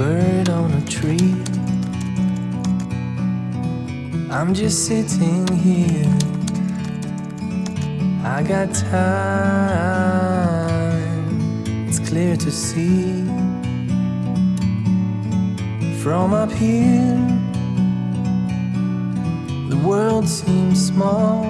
bird on a tree. I'm just sitting here. I got time. It's clear to see. From up here The world seems small.